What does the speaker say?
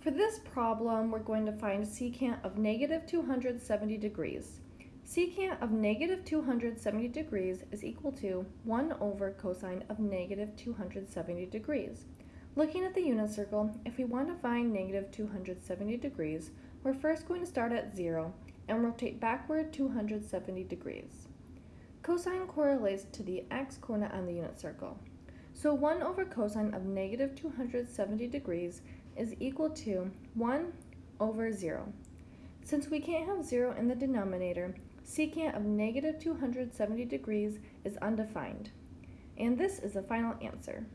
For this problem, we're going to find secant of negative 270 degrees. Secant of negative 270 degrees is equal to 1 over cosine of negative 270 degrees. Looking at the unit circle, if we want to find negative 270 degrees, we're first going to start at 0 and rotate backward 270 degrees. Cosine correlates to the x-coordinate on the unit circle. So 1 over cosine of negative 270 degrees is equal to 1 over 0. Since we can't have 0 in the denominator, secant of negative 270 degrees is undefined. And this is the final answer.